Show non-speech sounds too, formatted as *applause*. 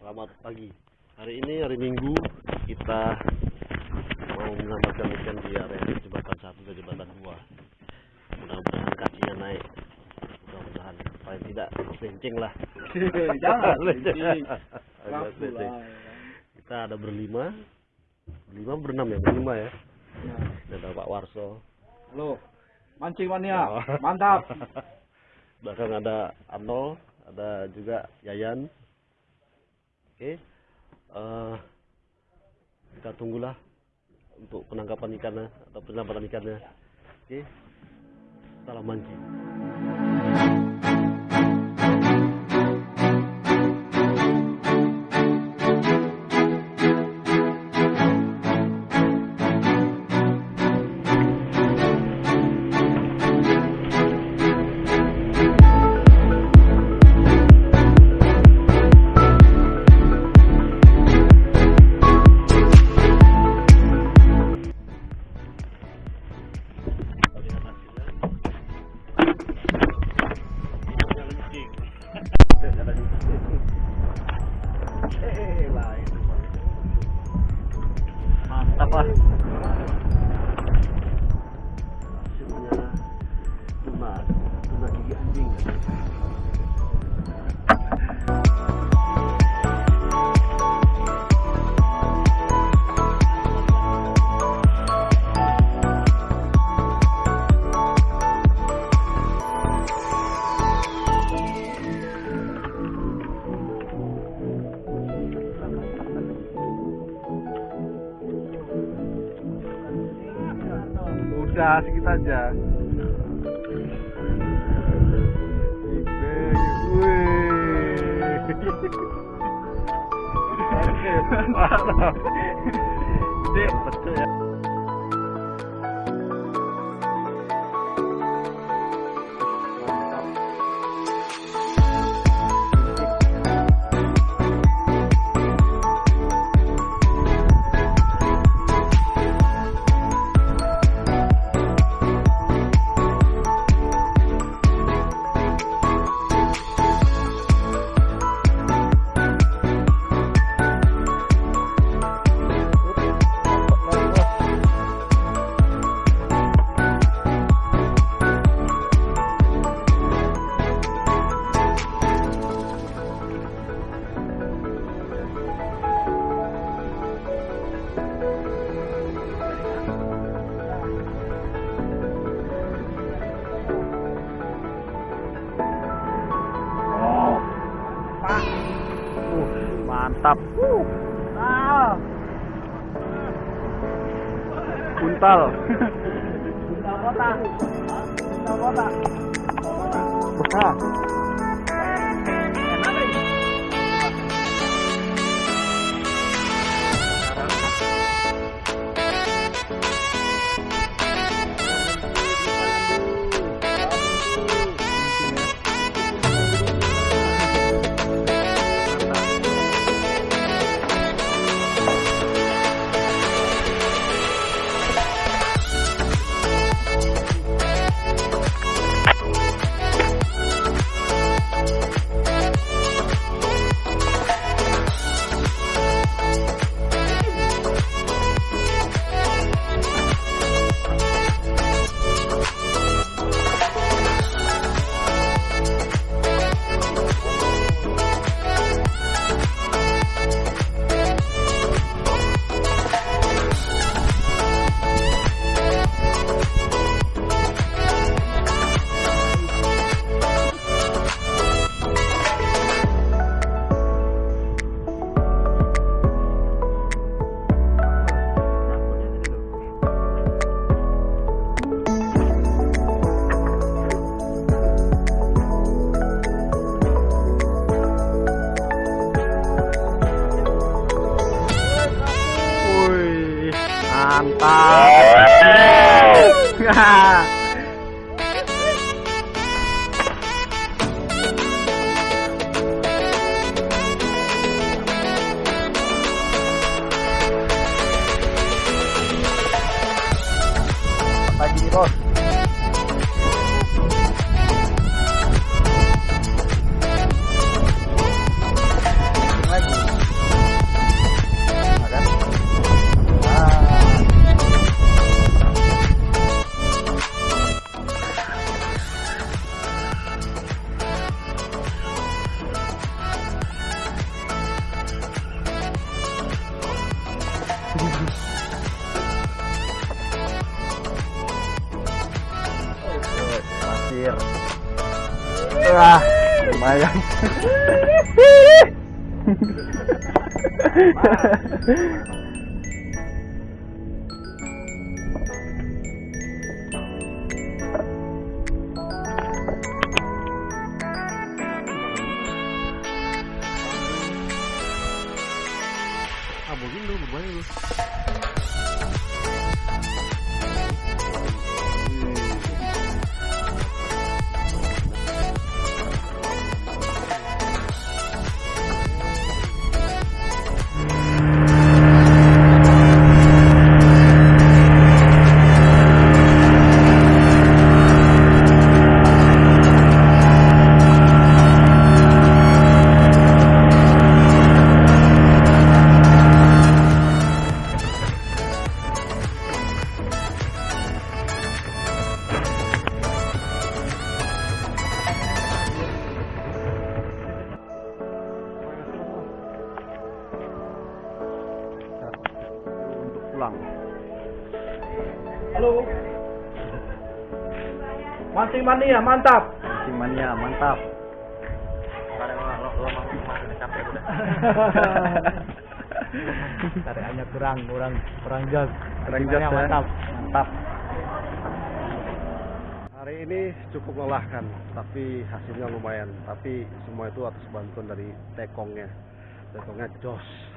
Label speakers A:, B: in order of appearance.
A: Selamat pagi. Hari ini hari Minggu kita mau menyelamatkan ikan di area jembatan satu dan jembatan dua. Mudah-mudahan kakinya naik. Mudah-mudahan paling tidak lenceng lah. *laughs*
B: Jangan, lah.
A: Kita ada berlima, berlima berenam ya, berlima ya.
B: Ya.
A: Ada Pak Warso.
B: Halo, mancing mania, mantap. *laughs*
A: Belakang ada Arnold, ada juga Yayan. Oke. eh, kita tunggulah untuk penangkapan ikannya atau penyelamatan ikannya. Oke. Salam mancing.
B: Udah sedikit aja. *laughs*
A: Betul ya.
B: tập. Puntal Puntal kota Puntal kota Kota mantap. *laughs* anjir. Wah lumayan.
C: hehehe *laughs* Mancing mania, mantap.
B: Mancing mania, mantap.
C: Tariannya *laughs* kurang, kurang, kurang jos.
B: Kurang jos,
C: mania,
B: ya.
C: mantap.
B: Mantap.
A: Hari ini cukup melelahkan, tapi hasilnya lumayan. Tapi semua itu atas bantuan dari tekongnya. Tekongnya jos.